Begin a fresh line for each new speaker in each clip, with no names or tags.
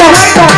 Let's go.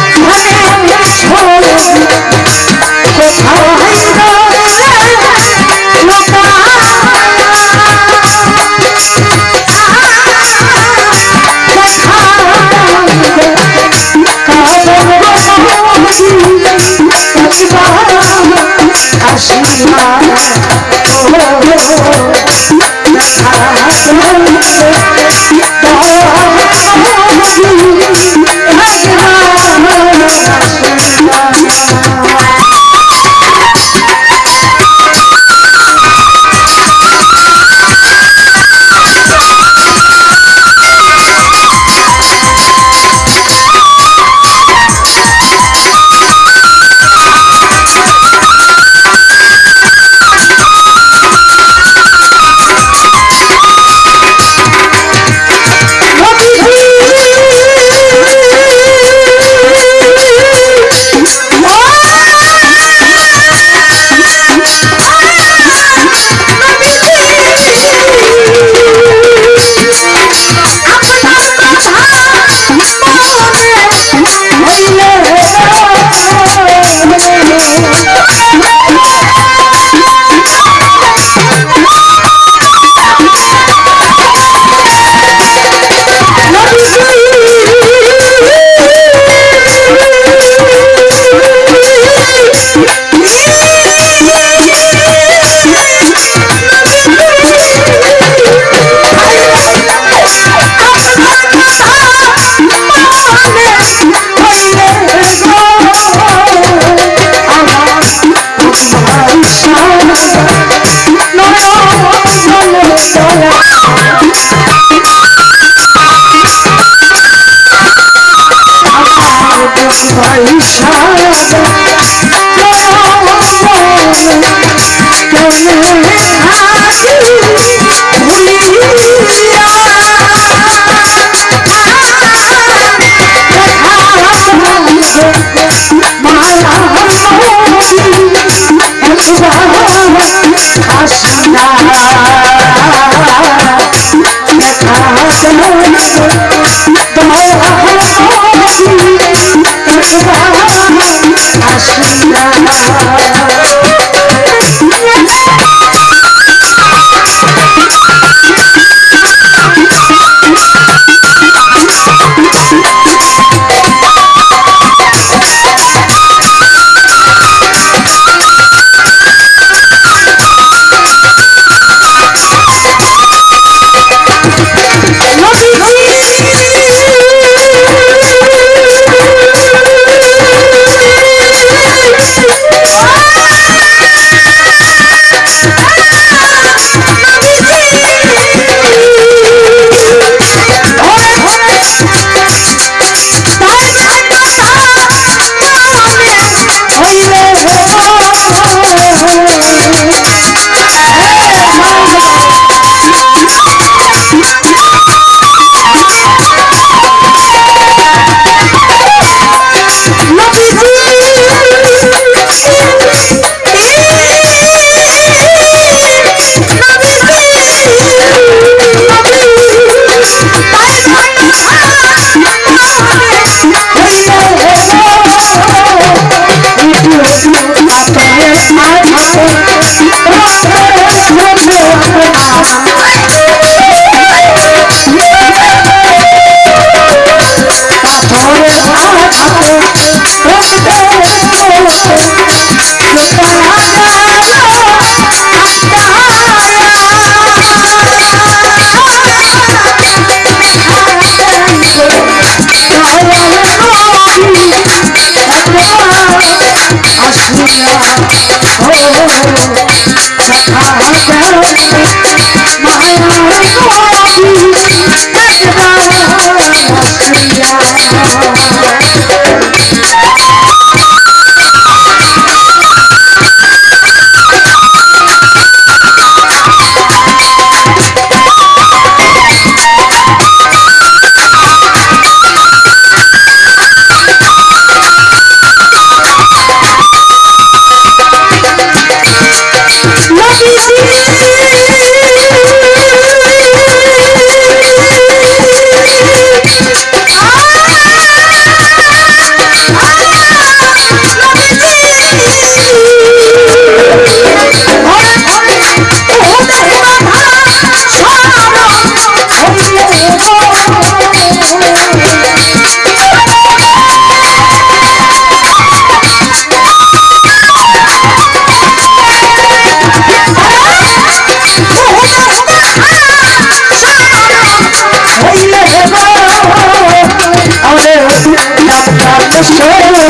সরে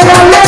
I don't.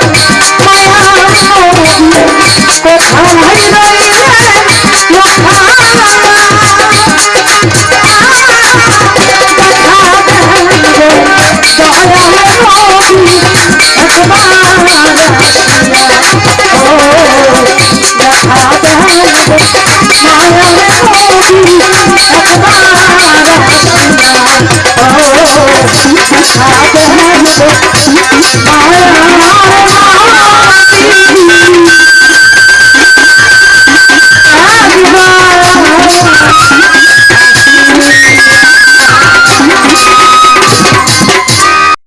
Thank you.